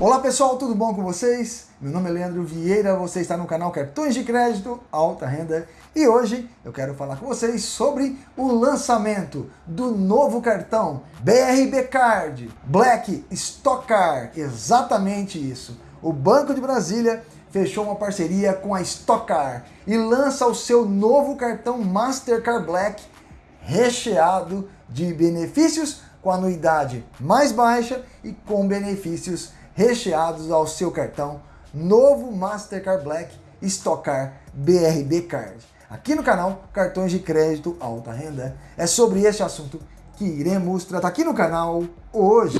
Olá pessoal, tudo bom com vocês? Meu nome é Leandro Vieira, você está no canal Cartões de Crédito Alta Renda e hoje eu quero falar com vocês sobre o lançamento do novo cartão BRB Card Black Stock Card. Exatamente isso. O Banco de Brasília fechou uma parceria com a Stock Car e lança o seu novo cartão Mastercard Black recheado de benefícios com anuidade mais baixa e com benefícios recheados ao seu cartão novo Mastercard Black Stockcar BRB Card. Aqui no canal Cartões de Crédito Alta Renda é sobre esse assunto que iremos tratar aqui no canal hoje.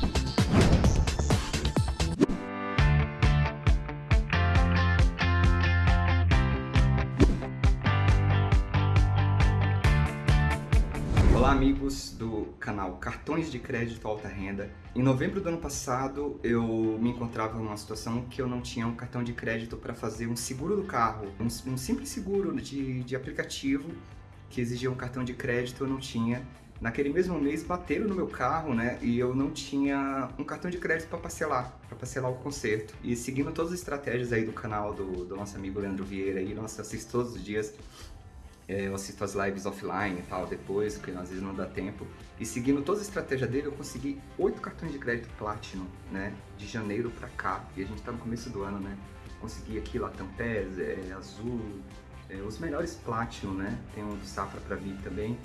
Olá amigos do canal Cartões de Crédito Alta Renda. Em novembro do ano passado eu me encontrava numa situação que eu não tinha um cartão de crédito para fazer um seguro do carro, um, um simples seguro de, de aplicativo que exigia um cartão de crédito eu não tinha. Naquele mesmo mês bateram no meu carro, né, e eu não tinha um cartão de crédito para parcelar, para parcelar o conserto. E seguindo todas as estratégias aí do canal do, do nosso amigo Leandro Vieira, aí, nossa, assisto todos os dias, eu assisto as lives offline e tal, depois, porque às vezes não dá tempo. E seguindo toda a estratégia dele, eu consegui oito cartões de crédito Platinum, né? De janeiro pra cá, e a gente tá no começo do ano, né? Consegui aqui Latam PES, é, Azul, é, os melhores Platinum, né? Tem um do Safra pra vir também.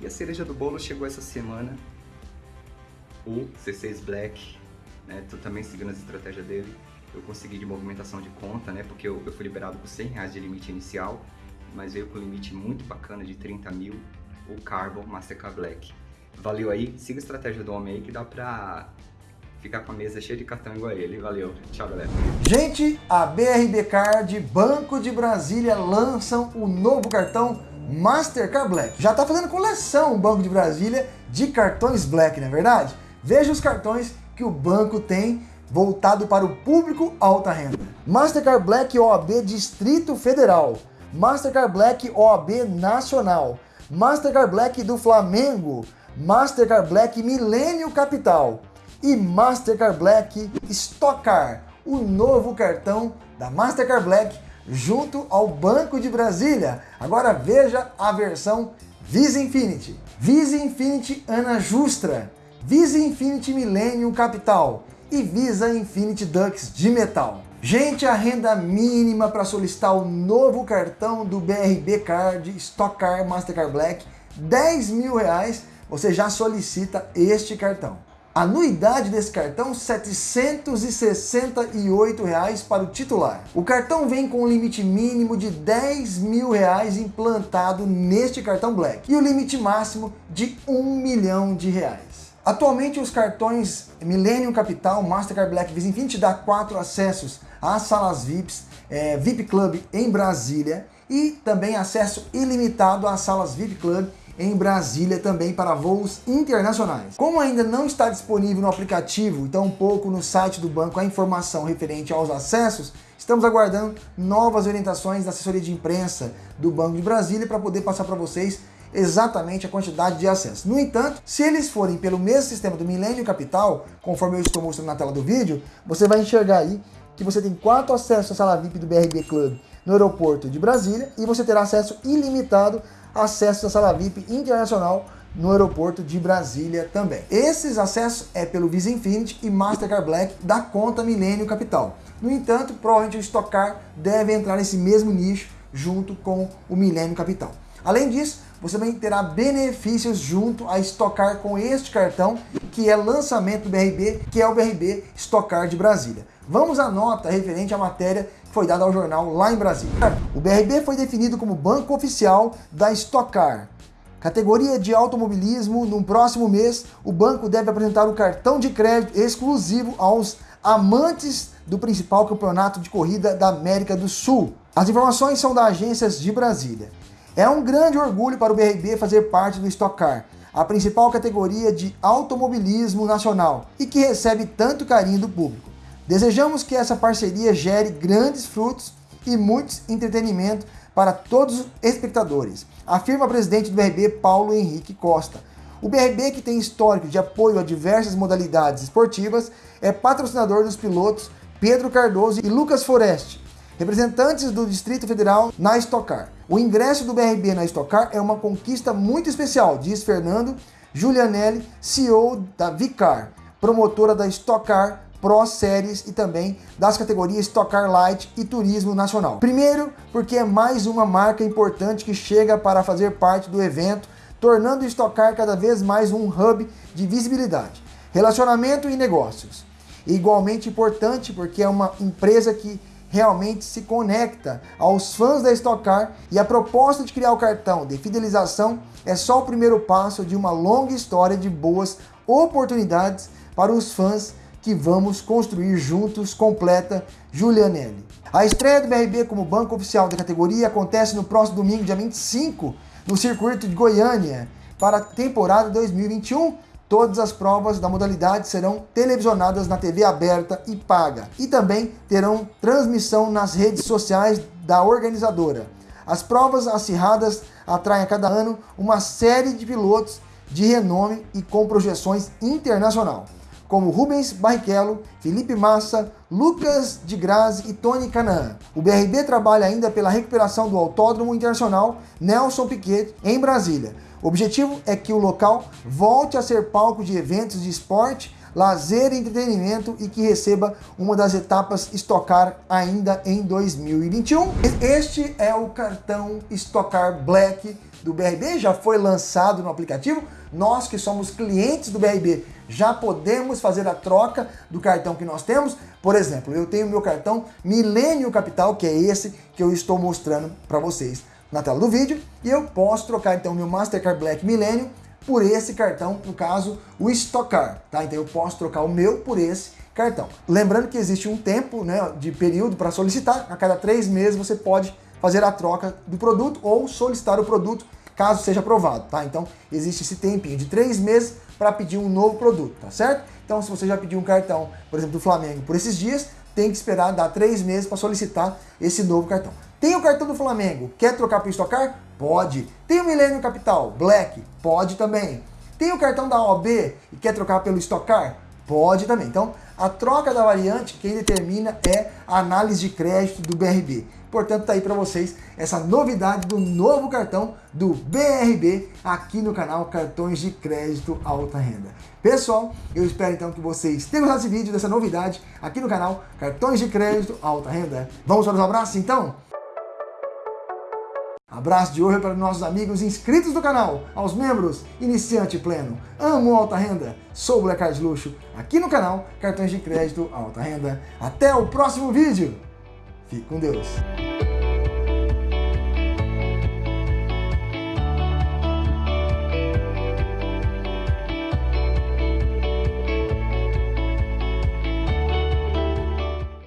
E a cereja do bolo chegou essa semana, o C6 Black, né? Tô também seguindo as estratégias dele. Eu consegui de movimentação de conta, né? Porque eu, eu fui liberado com 100 reais de limite inicial mas veio com limite muito bacana de 30 mil, o Carbon Mastercard Black. Valeu aí, siga a estratégia do homem aí que dá pra ficar com a mesa cheia de cartão igual a ele. Valeu, tchau galera. Gente, a BRB Card Banco de Brasília lançam o novo cartão Mastercard Black. Já está fazendo coleção o Banco de Brasília de cartões Black, não é verdade? Veja os cartões que o banco tem voltado para o público alta renda. Mastercard Black OAB Distrito Federal. Mastercard Black OAB Nacional, Mastercard Black do Flamengo, Mastercard Black Milênio Capital e Mastercard Black Stockcar, o novo cartão da Mastercard Black junto ao Banco de Brasília. Agora veja a versão Visa Infinity. Visa Infinity Ana Justra, Visa Infinity Millennium Capital e Visa Infinity Dux de metal. Gente, a renda mínima para solicitar o novo cartão do BRB Card Stock Card Mastercard Black, 10 mil reais, você já solicita este cartão. Anuidade desse cartão, 768 reais para o titular. O cartão vem com um limite mínimo de 10 mil reais implantado neste cartão Black e o limite máximo de 1 milhão de reais. Atualmente os cartões Millennium Capital, Mastercard Black Visa Infinity dá quatro acessos às salas VIPs, é, VIP Club em Brasília e também acesso ilimitado às salas VIP Club em Brasília também para voos internacionais. Como ainda não está disponível no aplicativo, então um pouco no site do banco a informação referente aos acessos, estamos aguardando novas orientações da assessoria de imprensa do Banco de Brasília para poder passar para vocês exatamente a quantidade de acessos. No entanto, se eles forem pelo mesmo sistema do Milênio Capital, conforme eu estou mostrando na tela do vídeo, você vai enxergar aí que você tem quatro acessos à sala VIP do BRB Club no aeroporto de Brasília e você terá acesso ilimitado a acesso à sala VIP internacional no aeroporto de Brasília também. Esses acessos é pelo Visa Infinity e Mastercard Black da conta Milênio Capital. No entanto, provavelmente o Stock Car deve entrar nesse mesmo nicho junto com o Milênio Capital. Além disso, você também terá benefícios junto a estocar com este cartão, que é lançamento do BRB, que é o BRB Estocar de Brasília. Vamos à nota referente à matéria que foi dada ao jornal lá em Brasília. O BRB foi definido como banco oficial da Estocar. Categoria de automobilismo, no próximo mês, o banco deve apresentar um cartão de crédito exclusivo aos amantes do principal campeonato de corrida da América do Sul. As informações são da Agências de Brasília. É um grande orgulho para o BRB fazer parte do Stock Car, a principal categoria de automobilismo nacional e que recebe tanto carinho do público. Desejamos que essa parceria gere grandes frutos e muito entretenimento para todos os espectadores, afirma o presidente do BRB, Paulo Henrique Costa. O BRB, que tem histórico de apoio a diversas modalidades esportivas, é patrocinador dos pilotos Pedro Cardoso e Lucas Foreste, representantes do Distrito Federal na Estocar. O ingresso do BRB na Estocar é uma conquista muito especial, diz Fernando Giulianelli, CEO da Vicar, promotora da Estocar Pro Series e também das categorias Stock Car Light e Turismo Nacional. Primeiro, porque é mais uma marca importante que chega para fazer parte do evento, tornando o Stock Car cada vez mais um hub de visibilidade, relacionamento e negócios. E igualmente importante porque é uma empresa que realmente se conecta aos fãs da Stock Car e a proposta de criar o cartão de fidelização é só o primeiro passo de uma longa história de boas oportunidades para os fãs que vamos construir juntos, completa Julianelli. A estreia do BRB como banco oficial da categoria acontece no próximo domingo, dia 25, no circuito de Goiânia, para a temporada 2021. Todas as provas da modalidade serão televisionadas na TV aberta e paga e também terão transmissão nas redes sociais da organizadora. As provas acirradas atraem a cada ano uma série de pilotos de renome e com projeções internacional como Rubens Barrichello, Felipe Massa, Lucas de Grazi e Tony Canaan. O BRB trabalha ainda pela recuperação do Autódromo Internacional Nelson Piquet em Brasília. O objetivo é que o local volte a ser palco de eventos de esporte, lazer e entretenimento e que receba uma das etapas Estocar ainda em 2021. Este é o cartão Estocar Black do BRB, já foi lançado no aplicativo. Nós que somos clientes do BRB já podemos fazer a troca do cartão que nós temos. Por exemplo, eu tenho meu cartão Milênio Capital, que é esse que eu estou mostrando para vocês na tela do vídeo, e eu posso trocar então meu Mastercard Black Milênio por esse cartão, no caso, o Stockcar, tá? Então eu posso trocar o meu por esse cartão. Lembrando que existe um tempo, né, de período para solicitar, a cada três meses você pode fazer a troca do produto ou solicitar o produto caso seja aprovado, tá? Então existe esse tempinho de três meses para pedir um novo produto, tá certo? Então se você já pediu um cartão, por exemplo, do Flamengo por esses dias, tem que esperar dar três meses para solicitar esse novo cartão. Tem o cartão do Flamengo, quer trocar para o Estocar? Pode. Tem o Milênio Capital Black? Pode também. Tem o cartão da OB e quer trocar pelo Estocar? Pode também. Então, a troca da variante, quem determina é a análise de crédito do BRB. Portanto, tá aí para vocês essa novidade do novo cartão do BRB aqui no canal Cartões de Crédito Alta Renda. Pessoal, eu espero então que vocês tenham gostado desse vídeo, dessa novidade aqui no canal Cartões de Crédito Alta Renda. Vamos para os abraços então? Abraço de hoje para nossos amigos inscritos do canal, aos membros, iniciante pleno, amo alta renda, sou o Black Card Luxo, aqui no canal Cartões de Crédito Alta Renda. Até o próximo vídeo! Fique com Deus.